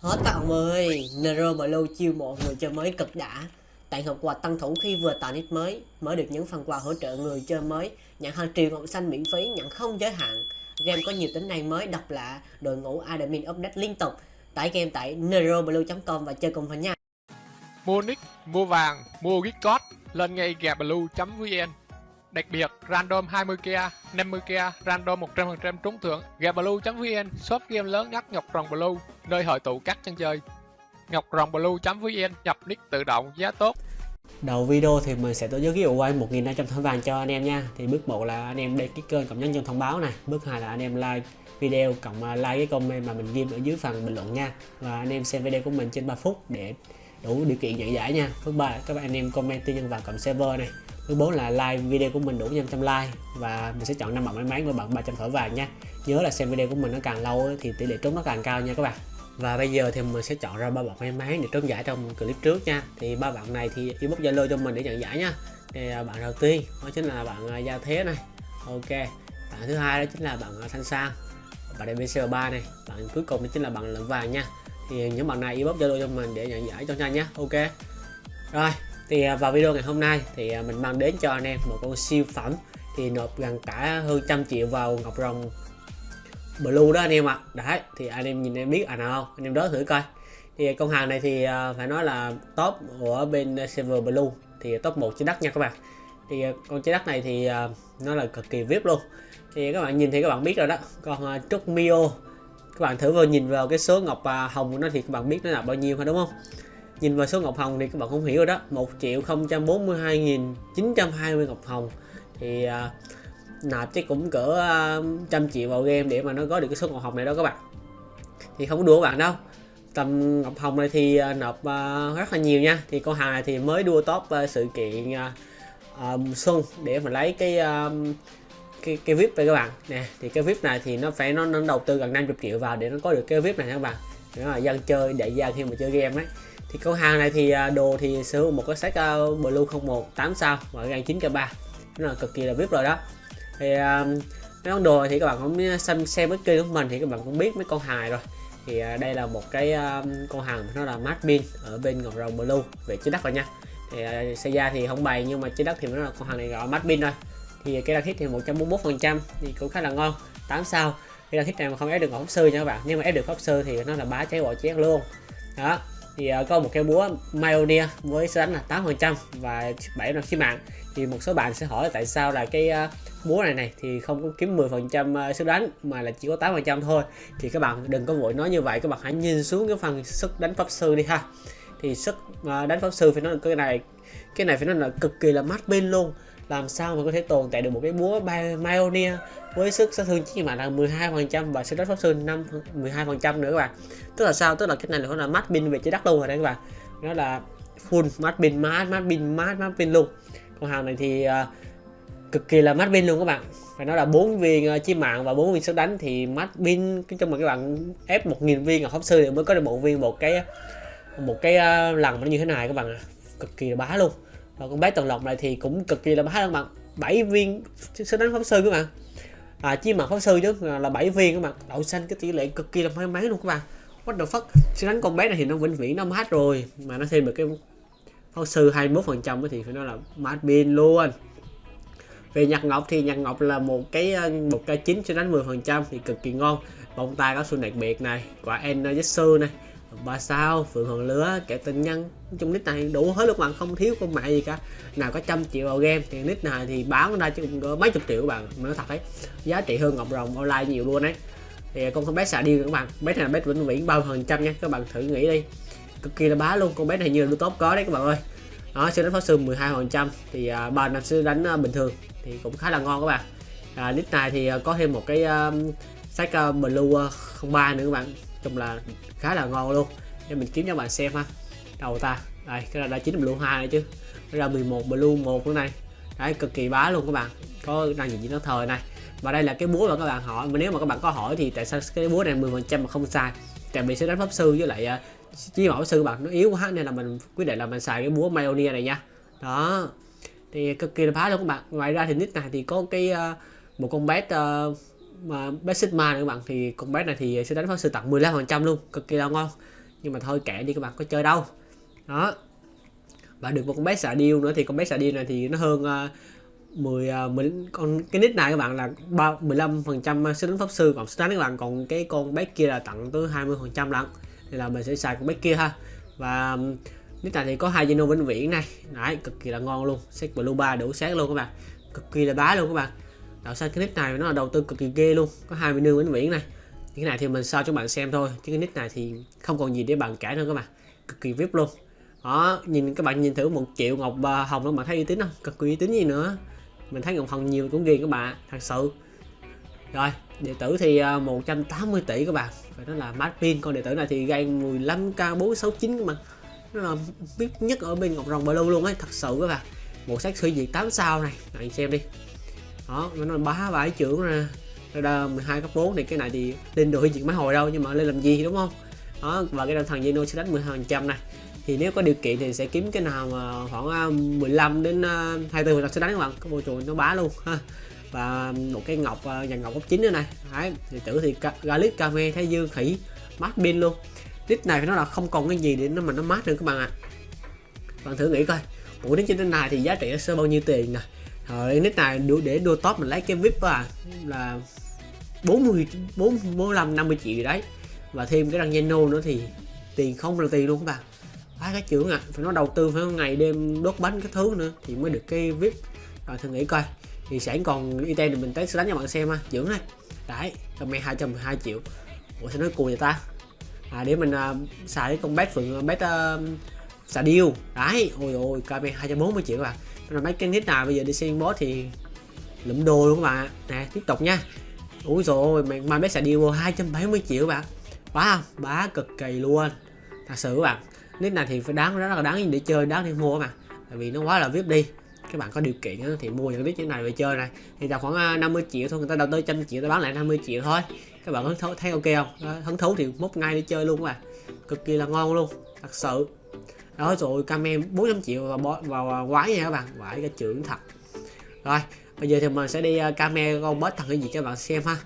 Hết các ông ơi, Nero Blue chiêu mộ người chơi mới cực đã. Tặng hộp quà tăng thủ khi vừa tạo nick mới, mới được những phần quà hỗ trợ người chơi mới, nhận hàng triệu ngọc xanh miễn phí, nhận không giới hạn. Game có nhiều tính năng mới độc lạ, đội ngũ admin update liên tục. Tải game tại neroblue.com và chơi cùng mình nha. Mua nick, mua vàng, mua gift card lên ngay gablue.vn. Đặc biệt, random 20k, 50k, random 100% trúng thưởng. Gablue.vn, shop game lớn nhất Ngọc Rồng Blue, nơi hội tụ các chân chơi. Ngọc Rồng Blue.vn, nhập nick tự động, giá tốt. Đầu video thì mình sẽ tổ chức giveaway 1.500 thỏi vàng cho anh em nha. Thì bước 1 là anh em đăng ký kênh cộng nhấn chuông thông báo này. Bước 2 là anh em like video cộng à, like cái comment mà mình ghi ở dưới phần bình luận nha. Và anh em xem video của mình trên 3 phút để đủ điều kiện nhận giải nha. Bước 3 các bạn anh em comment tư nhân vào cộng server này. Bước 4 là like video của mình đủ 500 like và mình sẽ chọn năm bạn may mắn với bạn 300 thỏi vàng nha. Nhớ là xem video của mình nó càng lâu thì tỷ lệ trúng nó càng cao nha các bạn. Và bây giờ thì mình sẽ chọn ra ba bạn may mắn để trúng giải trong clip trước nha. Thì ba bạn này thì inbox Zalo cho mình để nhận giải nha. Thì à, bạn đầu tiên đó chính là bạn à, Gia Thế này. Ok. Bạn thứ hai đó chính là bạn à, Thanh Sang. Bạn DBC 3 này. Bạn cuối cùng đó chính là bạn Lợn Vàng nha. Thì những bạn này inbox Zalo cho mình để nhận giải cho nhanh nhé. Ok. Rồi, thì vào video ngày hôm nay thì mình mang đến cho anh em một con siêu phẩm thì nộp gần cả hơn trăm triệu vào Ngọc Rồng blue đó anh em ạ. Đấy thì anh em nhìn em biết à nào không? Anh em đó thử coi. Thì con hàng này thì à, phải nói là top của bên server blue thì top 1 trên đất nha các bạn. Thì con trái đất này thì à, nó là cực kỳ vip luôn. Thì các bạn nhìn thì các bạn biết rồi đó. Còn à, trúc mio các bạn thử vào nhìn vào cái số ngọc hồng của nó thì các bạn biết nó là bao nhiêu phải đúng không? Nhìn vào số ngọc hồng thì các bạn không hiểu rồi đó. 1 triệu 042.920 ngọc hồng. Thì uh, nạp chắc cũng cỡ ờ, trăm triệu vào game để mà nó có được cái số ngọc hồng này đó các bạn. Thì không có đùa các bạn đâu. Tầm ngọc hồng này thì ờ, nộp ờ, rất là nhiều nha. Thì con hàng này thì mới đua top sự kiện um, xuân để mà lấy cái cái cái vip này các bạn. Nè thì cái vip này thì nó phải nó, nó đầu tư gần 50 triệu vào để nó có được cái vip này nha các bạn. Đó là dân chơi đại gia khi mà chơi game ấy. Thì con hàng này thì đồ thì sử dụng một cái set uh, blue 01 8 sao và gan 9 k 3 nó là cực kỳ là vip rồi đó thì um, mấy món đồ thì các bạn cũng uh, xem xem cái kênh của mình thì các bạn cũng biết mấy con hài rồi. Thì uh, đây là một cái um, con hàng nó là mát pin ở bên ngọc rồng blue về trái đất rồi nha. Thì uh, xe ra thì không bày nhưng mà trái đất thì nó là con hàng này gọi mát pin thôi. Thì cái đăng thiết thì 141 phần trăm thì cũng khá là ngon. 8 sao cái đăng thiết này mà không ép được ngọc sư nha các bạn. Nhưng mà ép được pháp sư thì nó là bá cháy bỏ chén luôn. Đó thì uh, có một cái búa Mioneer với số đánh là 8 phần trăm và 7 năm khí mạng. Thì một số bạn sẽ hỏi tại sao là cái uh, búa này này thì không có kiếm 10 phần trăm ờ, sức đánh mà là chỉ có 8 phần trăm thôi. Thì các bạn đừng có vội nói như vậy các bạn hãy nhìn xuống cái phần sức đánh pháp sư đi ha. Thì sức uh, đánh pháp sư phải nói là cái này cái này phải nói là cực kỳ là mát pin luôn. Làm sao mà có thể tồn tại được một cái búa Mioneer với sức sát thương chỉ mạng là 12 phần trăm và sức đánh pháp sư 5 12 phần trăm nữa các bạn. Tức là sao? Tức là cái này là nó là mát pin về trái đất luôn rồi đấy các bạn. Nó là full mát pin mát mát pin mát mát pin luôn. Con hàng này thì uh, cực kỳ là mát pin luôn các bạn. Phải nói là bốn viên ờ, uh, chim mạng và bốn viên sức đánh thì mát pin cái trong mà các bạn ép một nghìn viên ở pháp sư thì mới có được một viên một cái một cái uh, lần nó như thế này các bạn à. cực kỳ là bá luôn. Và con bé tầng lộc này thì cũng cực kỳ là bá các bạn. 7 viên sức đánh pháp sư các bạn à, chim mặt pháp sư chứ là 7 viên các bạn đậu xanh cái tỷ lệ cực kỳ là may mắn luôn các bạn. What the fuck? Sẽ đánh con bé này thì nó vĩnh viễn nó mát rồi. Mà nó thêm được cái pháp sư 21 phần trăm thì phải nói là mát pin luôn. Về nhạc ngọc thì nhạc ngọc là một cái một cái chín cho đánh 10 phần trăm thì cực kỳ ngon. Bông tai có xuân đặc biệt này quả en Jessu này ba sao phượng hoàng lứa kẻ tình nhân. Chung nick này đủ hết lúc bạn không thiếu con mẹ gì cả. Nào có trăm triệu vào game thì nick này thì bán ra chứ cũng có mấy chục triệu các bạn nói thật đấy giá trị hơn ngọc rồng online nhiều luôn đấy. Thì con con bé xà đi các bạn bé này là bé vĩnh viễn bao phần trăm nha các bạn thử nghĩ đi. Cực kỳ là bá luôn con bé này như là top có đấy các bạn ơi. Đó sẽ đánh pháo sư 12 phần trăm thì uh, ba năm sẽ đánh à, bình thường thì cũng khá là ngon các bạn. À, nick này thì à, có thêm một cái uh, sách uh, blue uh, 03 nữa các bạn chung là khá là ngon luôn. Để mình kiếm cho bạn xem ha. Đầu ta. Đây cái là đã chín blue hai này chứ. Cái ra 11 blue một nữa này đấy cực kỳ bá luôn các bạn. Có năng gì nó thời này. Và đây là cái búa mà các bạn hỏi. Mà nếu mà các bạn có hỏi thì tại sao cái búa này 10 phần trăm mà không sai tại vì sẽ đánh pháp sư với lại à, chi bảo sư bạn. Nó yếu quá nên là mình quyết định là mình xài cái búa Mioneer này nha. Đó. Thì cực kỳ là phá luôn các bạn. Ngoài ra thì nick này thì có cái uh, một con bé uh, à, mà basic Sigma nữa các bạn thì con bé này thì sẽ đánh pháp sư tặng 15 phần trăm luôn cực kỳ là ngon. Nhưng mà thôi kệ đi các bạn có chơi đâu. Đó. Và được một con bé xạ điêu nữa thì con bé xạ điêu này thì nó hơn uh, 10, uh, 10 con cái nick này các bạn là 3, 15 phần trăm sức đánh pháp sư còn sức đánh các bạn còn cái con bé kia là tặng tới 20 phần trăm lận. Thì là mình sẽ xài con bé kia ha. Và um, nick này thì có hai Geno vĩnh viễn này. Đấy cực kỳ là ngon luôn. Set blue ba đủ sáng luôn các bạn. Cực kỳ là bá luôn các bạn đạo xanh cái nick này nó là đầu tư cực kỳ ghê luôn. Có hai nương vĩnh viễn này. Cái này thì mình sao cho bạn xem thôi. Chứ cái nick này thì không còn gì để bạn cãi nữa các bạn. Cực kỳ vip luôn. Đó, nhìn các bạn nhìn thử một triệu ngọc hồng các bạn thấy uy tín không? Cực kỳ uy tín gì nữa. Mình thấy ngọc hồng nhiều cũng ghiền các bạn, thật sự. Rồi, đệ tử thì à, 180 tỷ các bạn. Phải nói là mát pin. Con đệ tử này thì gây 15k 469 các bạn. Nó là biết nhất ở bên ngọc rồng blue luôn ấy, thật sự các bạn. Một sách suy diệt 8 sao này. Bạn xem đi đó nó bá vải trưởng ra. Ra 12 cấp 4 này, cái này thì lên được diệt máy hồi đâu, nhưng mà lên làm gì, đúng không? Đó, và cái thằng Geno sẽ đánh 12 trăm này. Thì nếu có điều kiện thì sẽ kiếm cái nào mà khoảng à, 15 đến 24 là sẽ đánh các bạn. Có môi trường nó bá luôn, ha. Và một cái ngọc nhà ngọc cấp 9 nữa này. Đấy, thì tử thì Galip, Kame, Thái Dương, khỉ, mát pin luôn. Nick này nó là không còn cái gì để nó mà nó mát được các bạn ạ. À. bạn thử nghĩ coi. Bộ đến trên này thì giá trị nó sẽ bao nhiêu tiền nè? Rồi nick này để đua top mình lấy cái vip à là 40 4 45 50 triệu gì đấy. Và thêm cái răng Zeno nữa thì tiền không là tiền luôn các bạn À, cái trưởng à phải nó đầu tư phải ngày đêm đốt bánh cái thứ nữa thì mới được cái vip. Rồi thử nghĩ coi. Thì sản còn item thì mình test đánh cho bạn xem ha dưỡng này. Đấy comment 212 triệu. Ủa sao nói cùi vậy ta? À để mình à, xài cái con bét phượng à, bét uh, à, xà điêu. Đấy ôi ôi kp 240 triệu các bạn là mấy cái nick nào bây giờ đi xem boss thì lụm đồ luôn các bạn. Nè tiếp tục nha. Ui rồi mà, mà bét xà điêu 270 triệu các bạn. Bá không? Bá cực kỳ luôn. Thật sự các bạn nick này thì phải đáng rất là đáng để chơi đáng để mua mà tại vì nó quá là vip đi. Các bạn có điều kiện thì mua những nick như này về chơi này. Thì là khoảng à, 50 triệu thôi người ta đầu tư trăm triệu ta bán lại 50 triệu thôi. Các bạn có thấy ok không? Hứng thú thì mốt ngay đi chơi luôn các bạn. Cực kỳ là ngon luôn thật sự đó rồi camem 400 triệu vào vào, vào quái nha các bạn. Quái cái trưởng thật. Rồi bây giờ thì mình sẽ đi à, uh, camera con boss thằng hỉ diệt cho các bạn xem ha.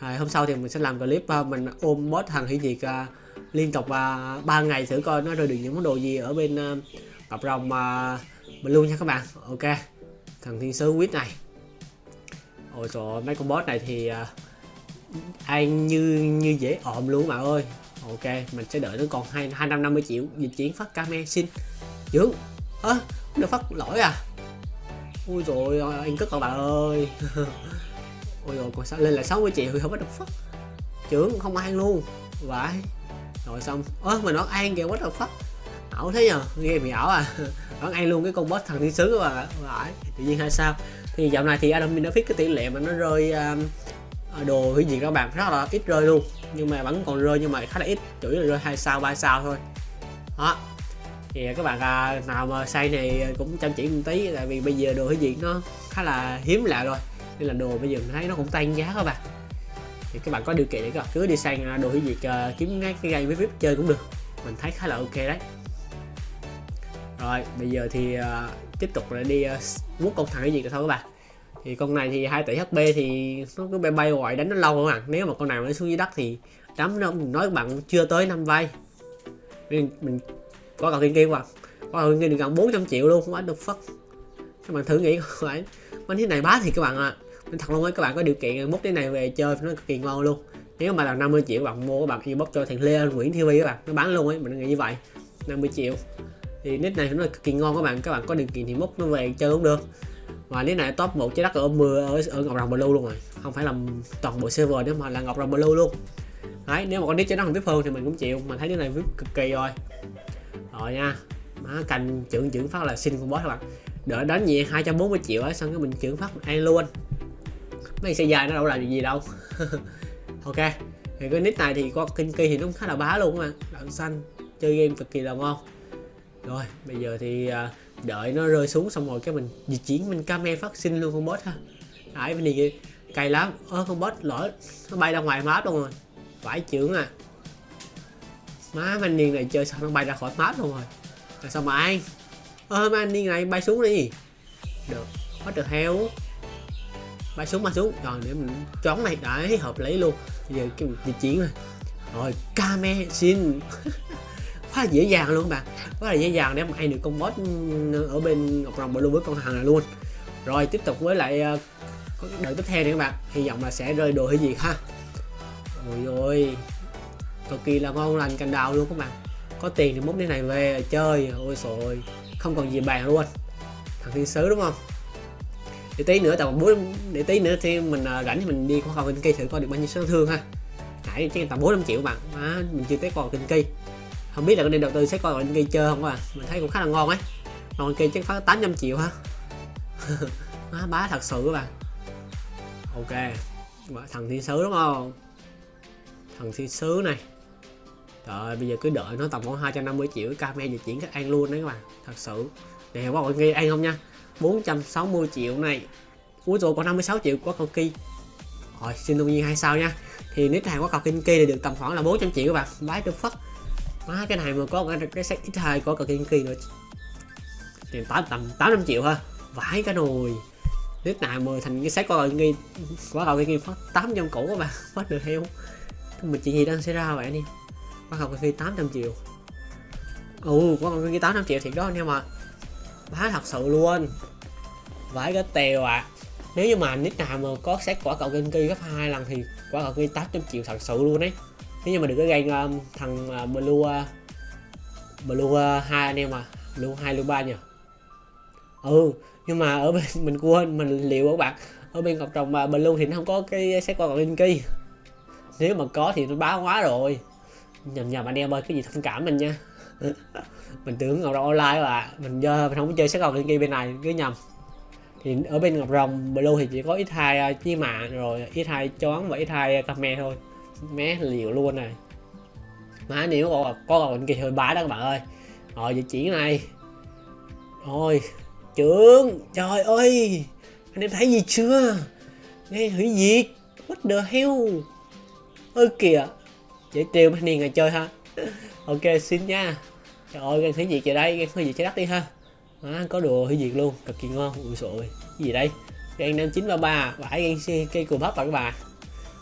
Rồi, hôm sau thì mình sẽ làm clip uh, mình ôm boss thằng hủy diệt uh, à, liên tục uh, 3 ngày thử coi nó rơi được những món đồ gì ở bên uh, cặp rồng uh, mình luôn nha các bạn. Ok thằng thiên sứ quýt này. Ôi trời mấy con boss này thì uh, ăn như như dễ ộm luôn bạn ơi ok mình sẽ đợi nó còn hai hai trăm năm mươi triệu dịch chuyển phát camera xin. Dưỡng ơ à, được phát lỗi à? Ui rồi anh cất các bạn ơi. Ôi rồi còn sao lên là 60 triệu thì không có được phát. Trưởng không ăn luôn. Vậy rồi xong. Ơ mình nói ăn kìa quá được phát ảo thế nhờ nghe bị ảo à? Vẫn ăn luôn cái con boss thằng thiên sứ các bạn vậy tự nhiên hay sao? Thì dạo này thì Adam đã cái tỷ lệ mà nó rơi um, Ờ, đồ hủy diệt các bạn rất là ít rơi luôn. Nhưng mà vẫn còn rơi nhưng mà khá là ít chủ yếu là rơi hai sao ba sao thôi. Đó. Thì các bạn à, nào mà say này cũng chăm chỉ một tí tại vì bây giờ đồ hủy diệt nó khá là hiếm lạ rồi. Nên là đồ bây giờ mình thấy nó cũng tăng giá các bạn. Thì các bạn có điều kiện để các bạn cứ đi sang à, đồ hủy diệt uh, kiếm cái, cái game với vip chơi cũng được. Mình thấy khá là ok đấy. Rồi bây giờ thì uh, tiếp tục là đi uh, mút con thằng cái gì thôi các bạn thì con này thì 2 tỷ HP thì nó cứ bay bay hoài đánh nó lâu các bạn nếu mà con nào nó xuống dưới đất thì đám nó mình nói các bạn chưa tới năm vay. Mình, mình có cầu thiên kia mà có cầu thiên kia được gần 400 triệu luôn không được phất các bạn thử nghĩ phải. Bánh thế này bá thì các bạn ạ. À. mình thật luôn ấy các bạn có điều kiện múc cái này về chơi nó cực kỳ ngon luôn. Nếu mà là 50 triệu bạn mua các bạn inbox cho thằng Lê Nguyễn TV các bạn nó bán luôn ấy mình nghĩ như vậy. 50 triệu. Thì nick này nó cực kỳ ngon các bạn các bạn có điều kiện thì múc nó về chơi cũng được và lý này top một trái đất ở mưa ở, ở ngọc rồng blue luôn rồi. Không phải là toàn bộ server nữa mà là ngọc rồng blue luôn. Đấy nếu mà con nick trái đất không vip hơn thì mình cũng chịu mà thấy cái này vip cực kỳ rồi. Rồi nha. Má cành trưởng trưởng phát là xin con boss các bạn. Đỡ đánh nhẹ 240 triệu ấy xong cái mình trưởng phát ăn luôn. Mấy xe dài nó đâu làm gì đâu. Ok. Thì cái nick này thì có kinh kỳ thì nó khá là bá luôn mà đạn xanh chơi game cực kỳ là ngon. Rồi bây giờ thì uh, đợi nó rơi xuống xong rồi cái mình di chuyển, mình camera phát sinh luôn con boss ha. Đấy bên này cay lắm ơ, con boss lỡ nó bay ra ngoài map luôn rồi. Phải trưởng à. Má anh niên này chơi sao nó bay ra khỏi map luôn rồi? Là sao mà ai? Ơ anh niên này bay xuống đi. Được hết được heo bay xuống bay xuống. Rồi, để mình chón này. Đã hợp lý luôn. Bây giờ cái di chuyển rồi. Rồi, camera xin. quá là dễ dàng luôn các bạn. Quá là dễ dàng để mà ăn được con boss ở bên ngọc rồng blue với con hàng này luôn. Rồi tiếp tục với lại ờ, đợt tiếp theo này các bạn. Hy vọng là sẽ rơi đồ hay gì ha. Ôi ôi. Cực kỳ là ngon lành cành đào luôn các bạn. Có tiền thì múc cái này về chơi. Ôi rồi không còn gì bàn luôn. Thằng thiên sứ đúng không? Để tí nữa tầm bốn để tí nữa thì mình uh, rảnh thì mình đi qua cầu kinh kỳ thử coi được bao nhiêu số thương ha. Nãy chỉ tầm bốn năm triệu bạn. À, mình chưa tới còn kinh kỳ không biết là có nên đầu tư sẽ coi kinh cây chơi không à. Mình thấy cũng khá là ngon ấy. Còn cây chắc phát 800 triệu ha má, bá thật sự các bạn. Ok. Thằng thiên sứ đúng không? Thằng thiên sứ này. Trời bây giờ cứ đợi nó tầm khoảng 250 triệu camera di chuyển các ăn luôn đấy các bạn. Thật sự. Này quá mọi người ăn không nha? 460 triệu này. Cuối rồi còn 56 triệu của cầu kỳ rồi, xin đương nhiên hai sao nha. Thì nick hàng của cầu kinh kỳ thì được tầm khoảng là 400 triệu các bạn. Bái được phất má cái này mà có cái, cái set ít hai có cầu kinh kỳ nữa thì tám tầm 800 triệu ha. Vãi cái nồi. Nước nào mà thành cái set có cầu kinh quá cầu kinh phát phát 800 củ các bạn phát được heo. Mà chuyện gì đang xảy ra vậy đi quá cầu kinh tám trăm triệu. Ồ quá cầu kinh tám trăm triệu thiệt đó anh em ạ. Bá thật sự luôn. Vãi cái tèo ạ. À. nếu như mà nick nào mà có xét quả cầu kinh kỳ gấp hai lần thì quả cầu kinh tám trăm triệu thật sự luôn đấy nếu như mà được cái game um, thằng uh, blue uh, blue uh, hai anh em à. Blue hai blue ba nhỉ? Ừ nhưng mà ở bên mình quên mình liệu các bạn. Ở bên ngọc trồng uh, blue thì nó không có cái xét qua cầu kinh kỳ. Nếu mà có thì nó báo quá rồi. Nhầm nhầm anh em ơi cái gì thông cảm mình nha. Mình tưởng ngọc rồng online là mình giờ mình không có chơi sắc ngọc kia bên này cứ nhầm. Thì ở bên ngọc rồng blue thì chỉ có ít hai chi mạng rồi ít hai choáng và ít hai camera thôi mé liều luôn này. Má nếu có có còn kia hơi bá đó các bạn ơi. Ờ, Rồi vị chỉ này. Rồi trưởng trời ơi. Anh em thấy gì chưa? Nghe hủy diệt. What the hell? Ơi kìa. Dễ tiêu mấy niên ngày chơi ha. Ok xin nha. Trời ơi gan hủy diệt về đây. Gan hủy diệt trái đất đi ha. À, có đồ hủy diệt luôn. Cực kỳ ngon. Ui sội cái gì đây? Gan năm chín ba ba. Vải gan cây cù bắp bạn các bạn.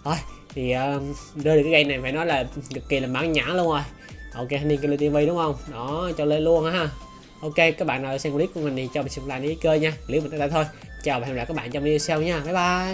Thôi thì uh, được cái cây này phải nói là cực kỳ là mãn nhãn luôn rồi. Ok niên kênh tv đúng không? Đó cho lên luôn ha. Ok các bạn nào xem clip của mình thì cho mình xem like để cơ nha. Clip mình tới đây thôi. Chào và hẹn gặp lại các bạn trong video sau nha. Bye bye.